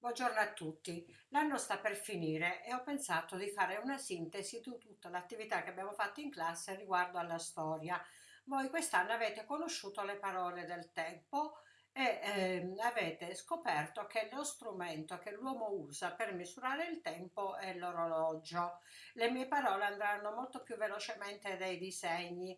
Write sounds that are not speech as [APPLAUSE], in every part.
Buongiorno a tutti. L'anno sta per finire e ho pensato di fare una sintesi di tutta l'attività che abbiamo fatto in classe riguardo alla storia. Voi quest'anno avete conosciuto le parole del tempo e eh, avete scoperto che lo strumento che l'uomo usa per misurare il tempo è l'orologio. Le mie parole andranno molto più velocemente dei disegni.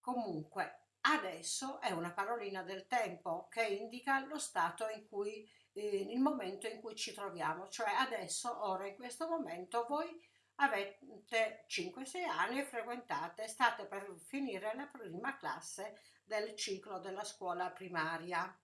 Comunque, adesso è una parolina del tempo che indica lo stato in cui eh, il momento in cui ci troviamo, cioè adesso, ora, in questo momento, voi avete 5-6 anni e frequentate, state per finire la prima classe del ciclo della scuola primaria.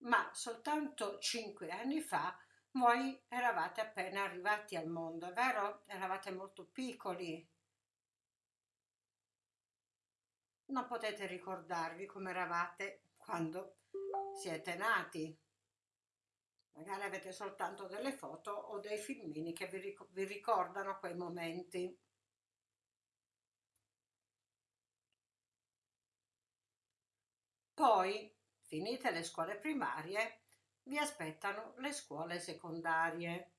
Ma soltanto 5 anni fa voi eravate appena arrivati al mondo, vero? Eravate molto piccoli, non potete ricordarvi come eravate quando siete nati. Magari avete soltanto delle foto o dei filmini che vi, ric vi ricordano quei momenti. Poi, finite le scuole primarie, vi aspettano le scuole secondarie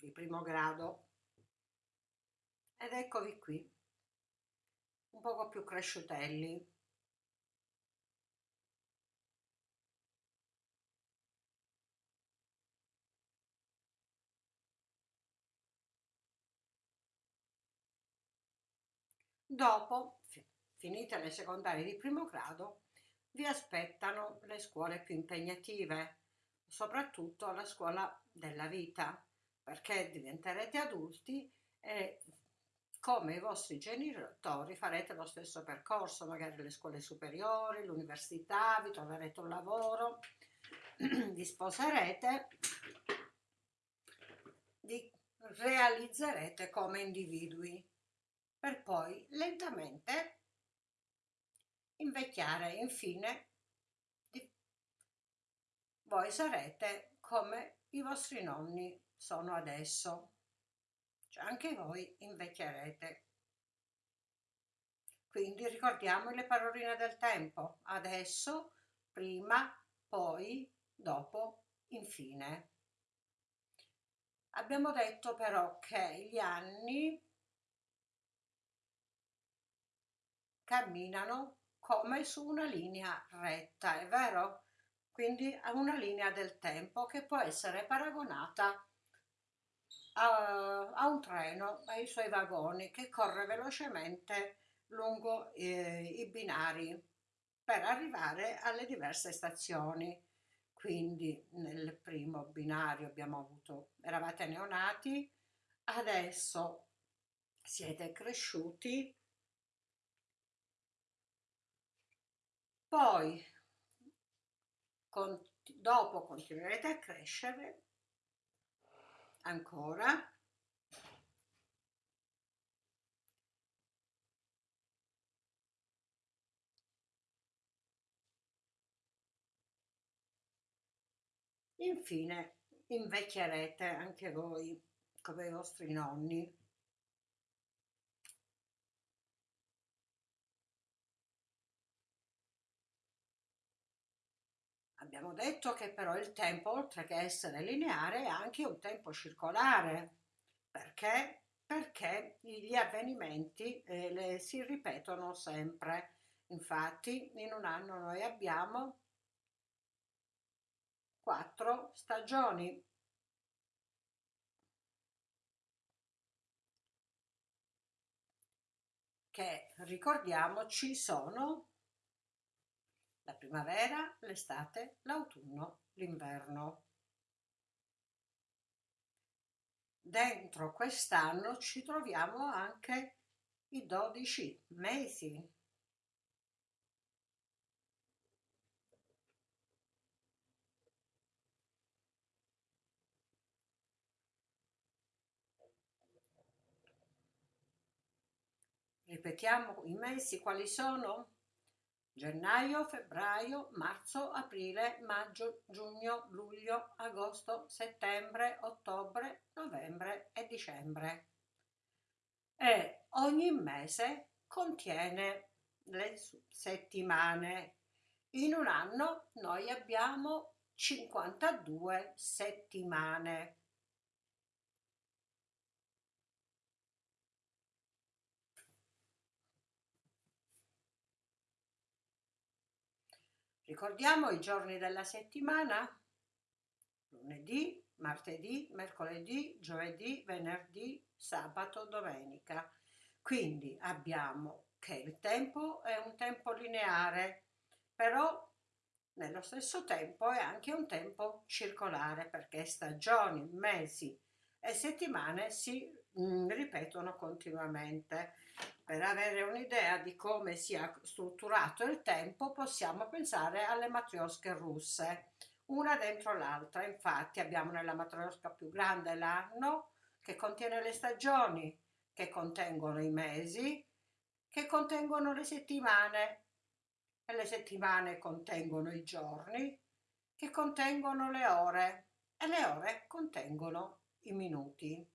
di primo grado. Ed eccovi qui un poco più cresciutelli. Dopo, finite le secondarie di primo grado, vi aspettano le scuole più impegnative, soprattutto la scuola della vita, perché diventerete adulti e come i vostri genitori farete lo stesso percorso, magari le scuole superiori, l'università, vi troverete un lavoro, [CLEARS THROAT] vi sposerete, vi realizzerete come individui per poi lentamente invecchiare infine voi sarete come i vostri nonni sono adesso cioè anche voi invecchierete. Quindi ricordiamo le paroline del tempo, adesso, prima, poi, dopo, infine. Abbiamo detto però che gli anni camminano come su una linea retta, è vero? Quindi a una linea del tempo che può essere paragonata a, a un treno, ai suoi vagoni che corre velocemente lungo eh, i binari per arrivare alle diverse stazioni. Quindi nel primo binario abbiamo avuto, eravate neonati, adesso siete cresciuti, poi con, dopo continuerete a crescere ancora Infine invecchierete anche voi come i vostri nonni. Abbiamo detto che però il tempo, oltre che essere lineare, è anche un tempo circolare. Perché? Perché gli avvenimenti eh, le, si ripetono sempre. Infatti in un anno noi abbiamo quattro stagioni. che ricordiamoci sono la primavera, l'estate, l'autunno, l'inverno. Dentro quest'anno ci troviamo anche i 12 mesi. Ripetiamo i mesi quali sono? Gennaio, febbraio, marzo, aprile, maggio, giugno, luglio, agosto, settembre, ottobre, novembre e dicembre. E ogni mese contiene le settimane. In un anno noi abbiamo 52 settimane. Ricordiamo i giorni della settimana? Lunedì, martedì, mercoledì, giovedì, venerdì, sabato, domenica. Quindi abbiamo che il tempo è un tempo lineare, però nello stesso tempo è anche un tempo circolare perché stagioni, mesi e settimane si mm, ripetono continuamente. Per avere un'idea di come sia strutturato il tempo possiamo pensare alle matriosche russe, una dentro l'altra. Infatti abbiamo nella matriosca più grande l'anno che contiene le stagioni, che contengono i mesi, che contengono le settimane e le settimane contengono i giorni, che contengono le ore e le ore contengono i minuti.